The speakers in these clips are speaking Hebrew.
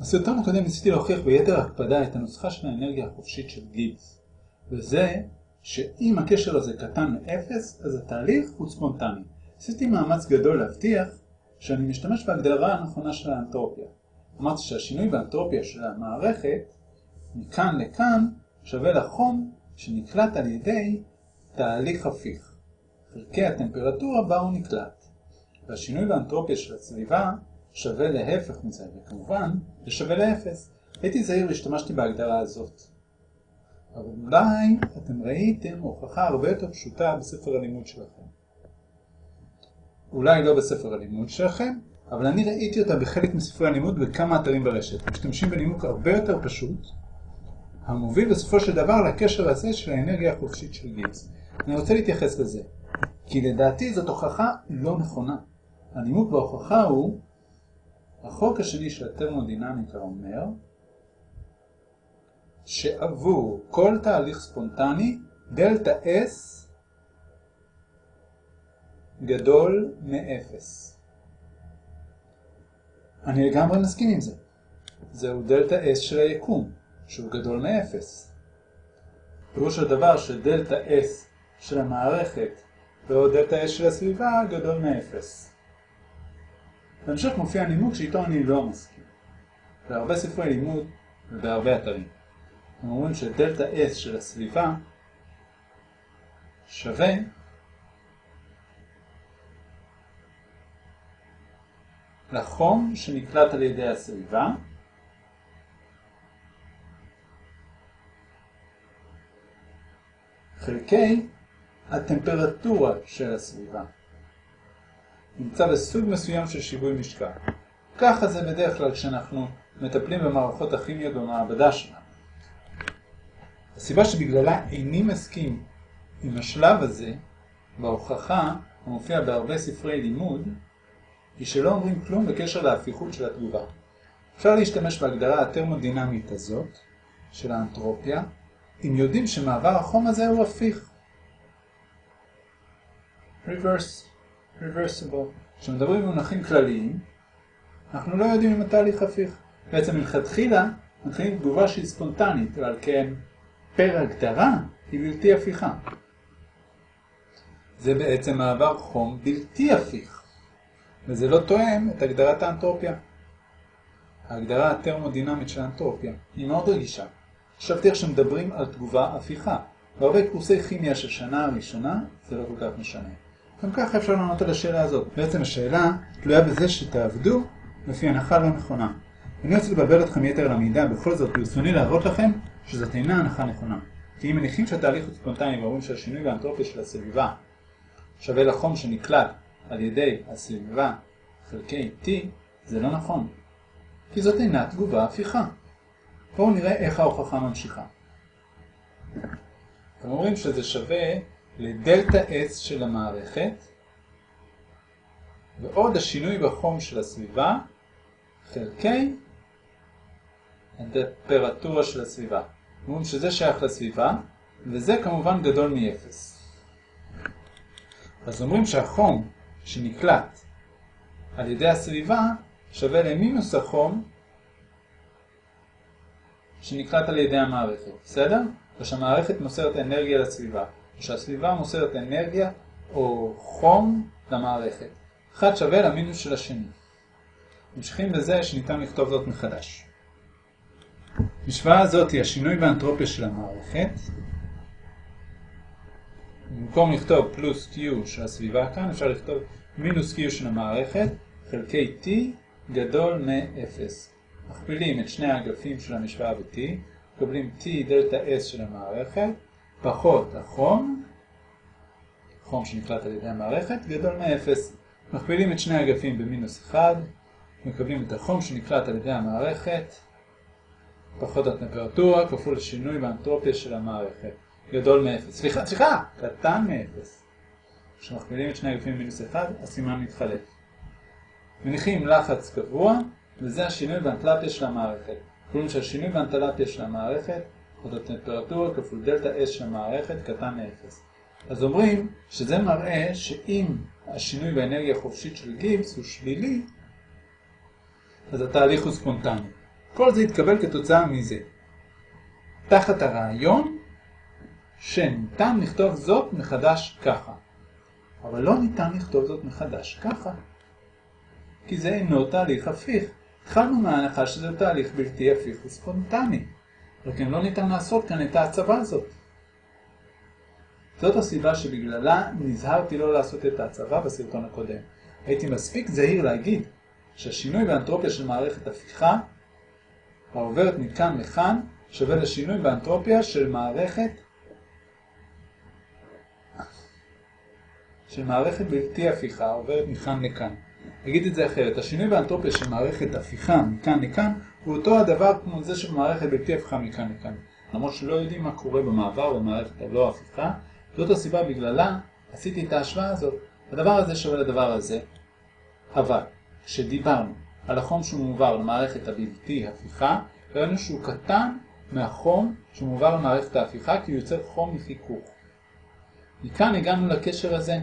בסרטון הקודם ניסיתי להוכיח ביתר הקפדה את הנוסחה של האנרגיה החופשית של גיבס, וזה שאם הקשר הזה קטן מאפס, אז התהליך הוא ספונטני. עשיתי מאמץ גדול להבטיח שאני משתמש בהגדרה הנכונה של האנטרופיה. אמרתי שהשינוי באנטרופיה של המערכת מכאן לכאן שווה לחום שנקלט על ידי תהליך הפיך. חלקי הטמפרטורה בה הוא נקלט. והשינוי באנטרופיה של הסביבה שווה להפך מזה, וכמובן זה שווה לאפס. הייתי זהיר והשתמשתי בהגדרה הזאת. אבל אולי אתם ראיתם הוכחה הרבה יותר פשוטה בספר הלימוד שלכם. אולי לא בספר הלימוד שלכם, אבל אני ראיתי אותה בחלק מספרי הלימוד בכמה אתרים ברשת. משתמשים בנימוק הרבה יותר פשוט, המוביל בסופו של דבר לקשר הזה של האנרגיה החופשית של גיבס. אני רוצה להתייחס לזה, כי לדעתי זאת הוכחה לא נכונה. הנימוק בהוכחה הוא, החוק השני של הטרמודינמיקה אומר, שעבור כל תהליך ספונטני, דלתה S גדול מאפס. אני לגמרי מסכים עם זה. זהו דלתה S של היקום, שהוא גדול מאפס. פירוש הדבר שדלתה S של המערכת ועוד דלתה S של הסביבה גדול מאפס. בהמשך מופיע נימוק שאיתו אני לא מסכים. בהרבה ספרי לימוד ובהרבה אתרים. הם אומרים שדלתה S של הסביבה שווה לחום שנקלט על ידי הסביבה חלקי הטמפרטורה של הסביבה. נמצא בסוג מסוים של שיווי משקל. ככה זה בדרך כלל כשאנחנו מטפלים במערכות הכימיות במעבדה שלנו. הסיבה שבגללה איני מסכים עם השלב הזה בהוכחה המופיע בהרבה ספרי לימוד היא שלא אומרים כלום בקשר להפיכות של התגובה. אפשר להשתמש בהגדרה הטרמודינמית הזאת של האנטרופיה אם יודעים שמעבר החום הזה הוא הפיך. reverse, reversible. כשמדברים במונחים כלליים, אנחנו לא יודעים אם התהליך הפיך. בעצם מלכתחילה מתחילים תגובה שהיא ספונטנית, ועל כן פר הגדרה היא בלתי הפיכה. זה בעצם מעבר חום בלתי הפיך, וזה לא תואם את הגדרת האנטרופיה. ההגדרה הטרמודינמית של האנטרופיה היא מאוד רגישה. חשבתי איך שמדברים על תגובה הפיכה. בהרבה קורסי כימיה של שנה הראשונה זה לא כל כך משנה. גם ככה אפשר לענות על השאלה הזאת. בעצם השאלה תלויה בזה שתעבדו לפי הנחה לא נכונה. אני רוצה לבלבל אתכם יתר על המידע, בכל זאת ברצוני להראות לכם שזאת אינה הנחה נכונה. כי אם מניחים שהתהליך הוא ספונטני ואומרים שהשינוי באנטרופיה של הסביבה שווה לחום שנקלט על ידי הסביבה חלקי T, זה לא נכון. כי זאת אינה תגובה הפיכה. בואו נראה איך ההוכחה ממשיכה. אתם אומרים שזה שווה לדלתה S של המערכת ועוד השינוי בחום של הסביבה חלקי הטמפרטורה של הסביבה. אומרים שזה שייך לסביבה וזה כמובן גדול מ-0. אז אומרים שהחום שנקלט על ידי הסביבה שווה למינוס החום שנקלט על ידי המערכת, בסדר? ושהמערכת מוסרת אנרגיה לסביבה, ושהסביבה מוסרת אנרגיה או חום למערכת. אחד שווה למינוס של השני. ממשיכים בזה שניתן לכתוב זאת מחדש. המשוואה הזאת היא השינוי באנטרופיה של המערכת. במקום לכתוב פלוס Q של הסביבה כאן, אפשר לכתוב מינוס Q של המערכת, חלקי T גדול מ-0. מכפילים את שני האגפים של המשוואה ב-T, מקבלים T דלתה S של המערכת, פחות החום, חום שנקלט על ידי המערכת, גדול מ-0. מכפילים את שני האגפים במינוס 1, מקבלים את החום שנקלט על ידי המערכת, פחות הטמפרטורה כפול השינוי באנטרופיה של המערכת, גדול מ-0. סליחה, סליחה, קטן מ-0. כשמכפילים את שני האגפים במינוס 1, הסימן מתחלף. מניחים לחץ קבוע, וזה השינוי באנטלפיה של המערכת. קוראים שהשינוי באנטלפיה של המערכת, עוד הטמפרטורה כפול דלתה S של המערכת, קטן מ-0. אז אומרים שזה מראה שאם השינוי באנרגיה החופשית של גיבס הוא שלילי, אז התהליך הוא ספונטני. כל זה התקבל כתוצאה מזה. תחת הרעיון שניתן לכתוב זאת מחדש ככה. אבל לא ניתן לכתוב זאת מחדש ככה. כי זה אינו תהליך הפיך. התחלנו מההנחה שזה תהליך בלתי הפיך וספונטני. וכן לא ניתן לעשות כאן את ההצבה הזאת. זאת הסיבה שבגללה נזהרתי לא לעשות את ההצבה בסרטון הקודם. הייתי מספיק זהיר להגיד שהשינוי באנטרופיה של מערכת הפיכה העוברת מכאן לכאן שווה לשינוי באנטרופיה של מערכת של מערכת בלתי הפיכה עוברת מכאן לכאן. אגיד את זה אחרת, השינוי באנטרופיה של מערכת הפיכה מכאן לכאן הוא אותו הדבר כמו זה של מערכת בלתי הפיכה מכאן לכאן. למרות שלא יודעים מה קורה במעבר במערכת הלא הפיכה, זאת הסיבה בגללה עשיתי את ההשוואה הזאת. הדבר הזה שווה לדבר הזה. אבל, כשדיברנו על החום שהוא מועבר למערכת הבלתי הפיכה, ראינו שהוא קטן מהחום שמועבר למערכת ההפיכה כי הוא יוצר חום מחיכוך. מכאן הגענו לקשר הזה.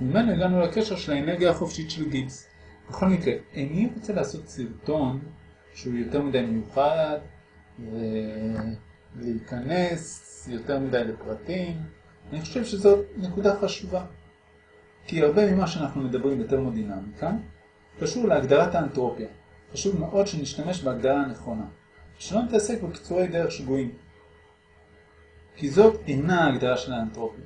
ממנו הגענו לקשר של האנרגיה החופשית של גיבס. בכל מקרה, איני רוצה לעשות סרטון שהוא יותר מדי מיוחד ולהיכנס יותר מדי לפרטים. אני חושב שזאת נקודה חשובה. כי הרבה ממה שאנחנו מדברים בטרמודינמיקה קשור להגדרת האנטרופיה. חשוב מאוד שנשתמש בהגדרה הנכונה. שלא נתעסק בקיצורי דרך שגויים. כי זאת אינה ההגדרה של האנטרופיה.